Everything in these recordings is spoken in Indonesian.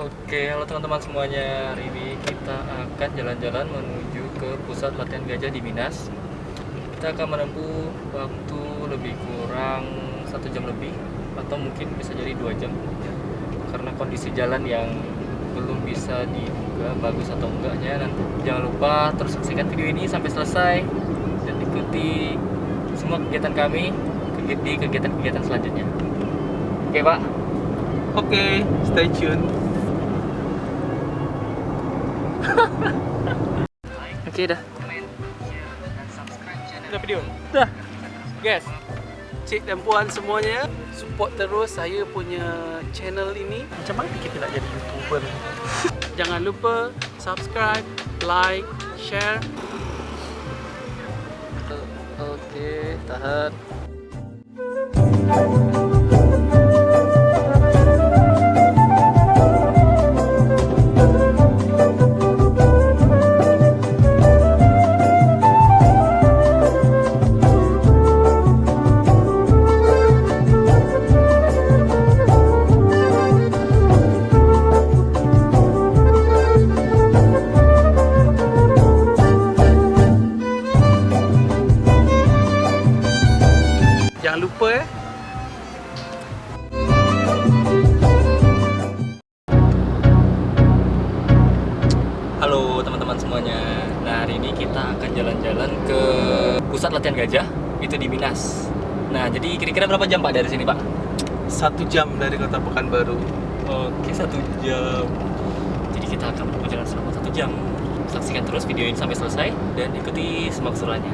Oke, halo teman-teman semuanya. Hari ini kita akan jalan-jalan menuju ke pusat latihan gajah di Minas. Kita akan menempuh waktu lebih kurang satu jam lebih, atau mungkin bisa jadi dua jam, karena kondisi jalan yang belum bisa diduga bagus atau enggaknya. Nanti jangan lupa terus saksikan video ini sampai selesai dan ikuti semua kegiatan kami di kegiatan-kegiatan selanjutnya. Oke, Pak. Oke, stay tune. Oke, dah. Udah video? Dah. Guys, cik dan puan semuanya, support terus saya punya channel ini. Macam mana kita nak jadi YouTuber? Jangan lupa subscribe, like, share. Oke, tahan. Kita akan jalan-jalan ke pusat latihan gajah itu di Minas. Nah, jadi kira-kira berapa jam Pak dari sini, Pak? Satu jam dari kota Pekanbaru. Oke, satu jam. Jadi kita akan berjalan selama satu jam. Saksikan terus video ini sampai selesai dan ikuti semua keseruannya.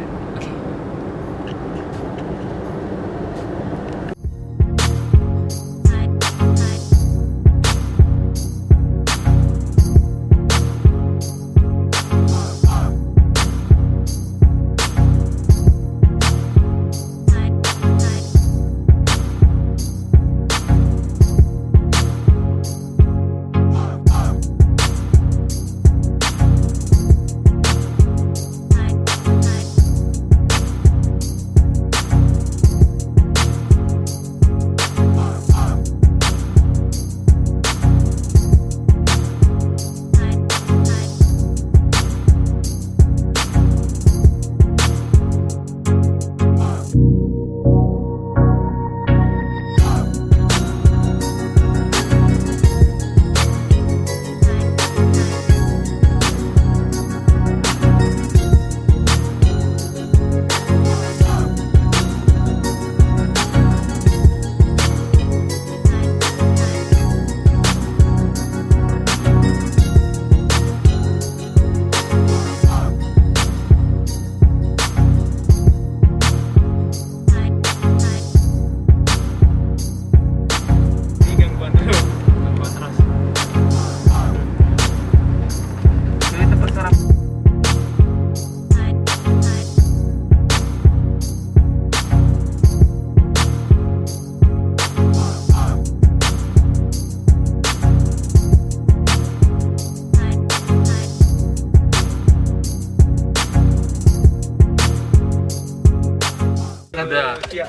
Udah. Iya,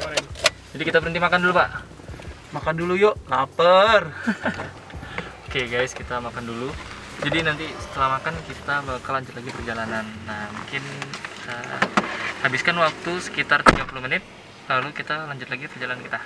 Jadi kita berhenti makan dulu, Pak. Makan dulu yuk, lapar. Oke guys, kita makan dulu. Jadi nanti setelah makan kita bakal lanjut lagi perjalanan. Nah, mungkin kita habiskan waktu sekitar 30 menit lalu kita lanjut lagi perjalanan kita.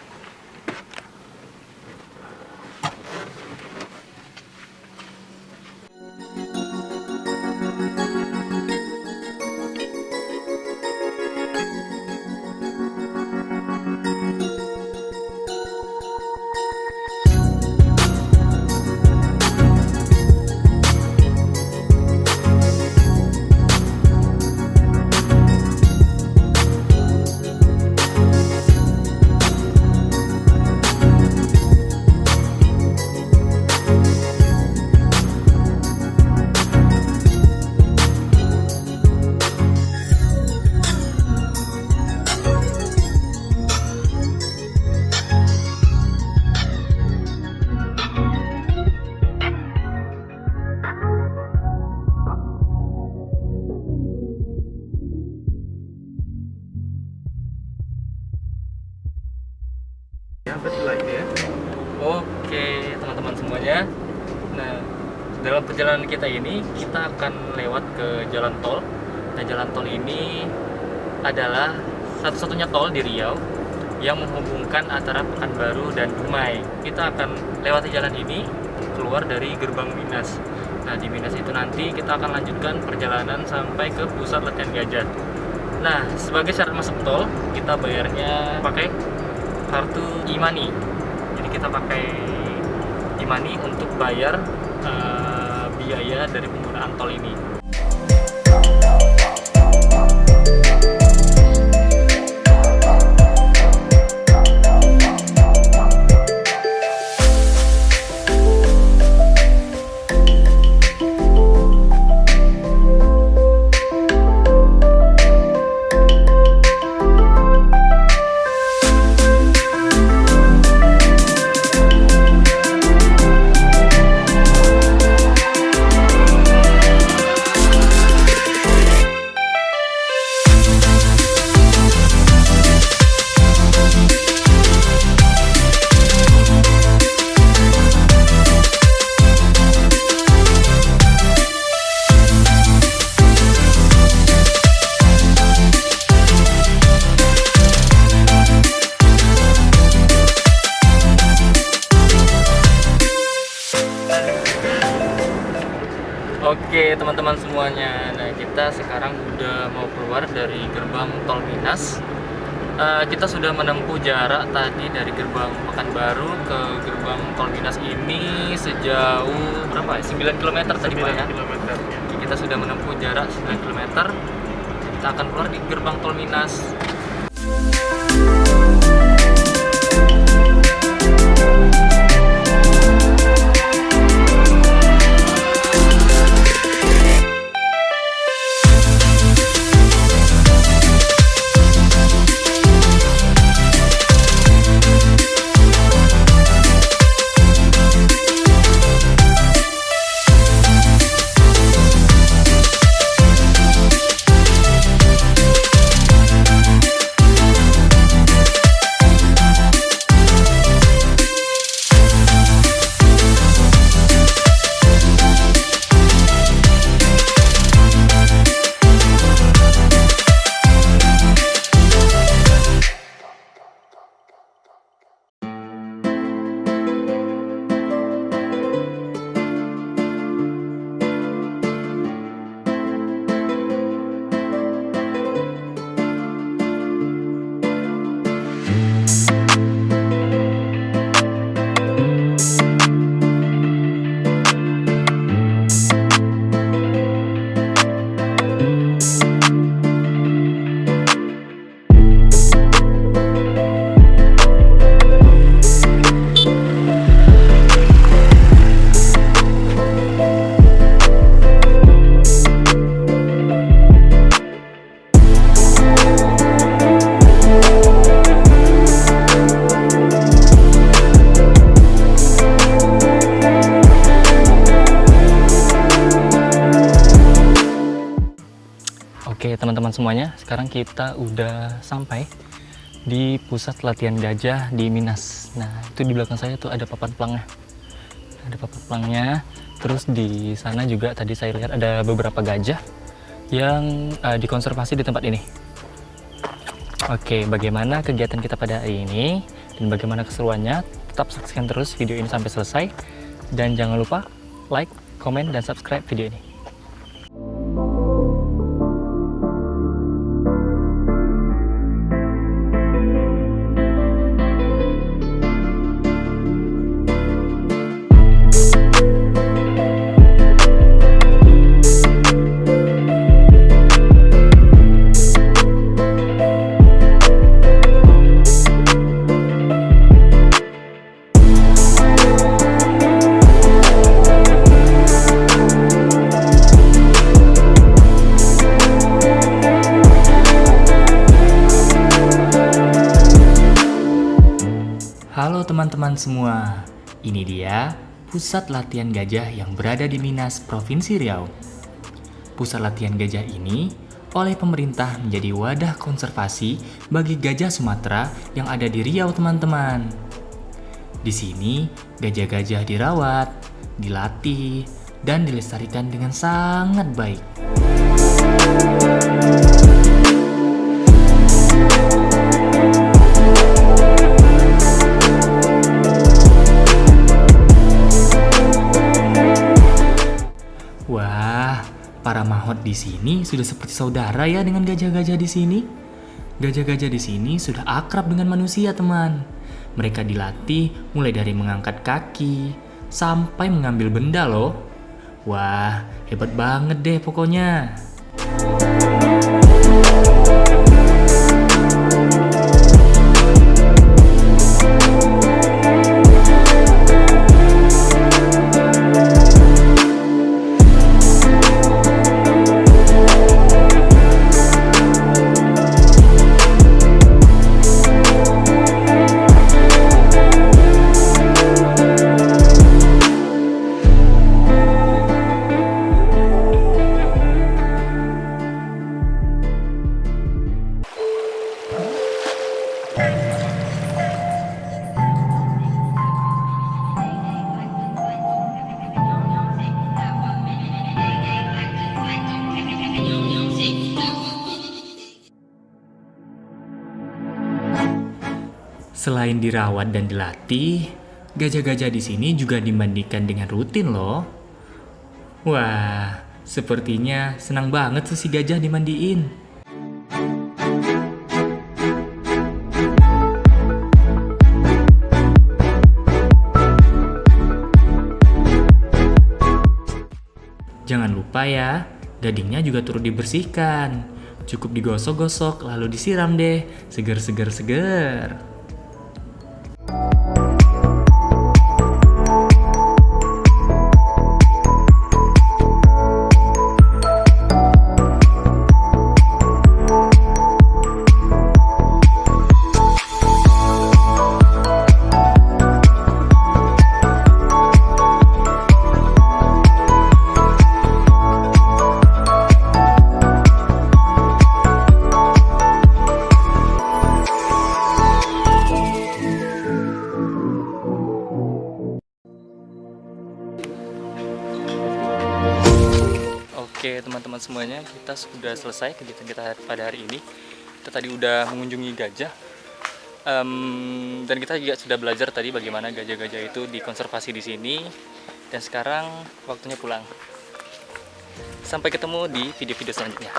Ya, betul lah ini ya. Oke, teman-teman semuanya. Nah, dalam perjalanan kita ini kita akan lewat ke jalan tol. Nah, jalan tol ini adalah satu-satunya tol di Riau yang menghubungkan antara Pekanbaru dan Dumai. Kita akan lewati jalan ini keluar dari gerbang Minas. Nah, di Minas itu nanti kita akan lanjutkan perjalanan sampai ke pusat latihan gajah. Nah, sebagai syarat masuk tol, kita bayarnya pakai kartu e-money. Jadi kita pakai e-money untuk bayar uh, biaya dari penggunaan tol ini. Oke teman-teman semuanya, nah kita sekarang udah mau keluar dari gerbang tol Minas. Uh, kita sudah menempuh jarak tadi dari gerbang Pekanbaru ke gerbang tol Minas ini sejauh berapa ya? 9 km tadi Pak ya? km. Kita sudah menempuh jarak 9 km. Kita akan keluar di gerbang tol Minas. Teman-teman semuanya, sekarang kita udah sampai di pusat latihan gajah di Minas. Nah itu di belakang saya tuh ada papan pelangnya. Ada papan pelangnya. Terus di sana juga tadi saya lihat ada beberapa gajah yang uh, dikonservasi di tempat ini. Oke, bagaimana kegiatan kita pada hari ini dan bagaimana keseruannya? Tetap saksikan terus video ini sampai selesai dan jangan lupa like, komen, dan subscribe video ini. Teman-teman semua, ini dia pusat latihan gajah yang berada di Minas, Provinsi Riau. Pusat latihan gajah ini oleh pemerintah menjadi wadah konservasi bagi gajah Sumatera yang ada di Riau teman-teman. Di sini, gajah-gajah dirawat, dilatih, dan dilestarikan dengan sangat baik. Di sini sudah seperti saudara ya dengan gajah-gajah di sini. Gajah-gajah di sini sudah akrab dengan manusia, teman. Mereka dilatih mulai dari mengangkat kaki sampai mengambil benda loh. Wah, hebat banget deh pokoknya. Selain dirawat dan dilatih, gajah-gajah di sini juga dimandikan dengan rutin loh. Wah, sepertinya senang banget tuh si gajah dimandiin. Jangan lupa ya, gadingnya juga turut dibersihkan. Cukup digosok-gosok lalu disiram deh, seger-seger-seger. Oke teman-teman semuanya kita sudah selesai kegiatan kita pada hari ini. Kita tadi udah mengunjungi gajah. Em, dan kita juga sudah belajar tadi bagaimana gajah-gajah itu dikonservasi di sini. Dan sekarang waktunya pulang. Sampai ketemu di video-video selanjutnya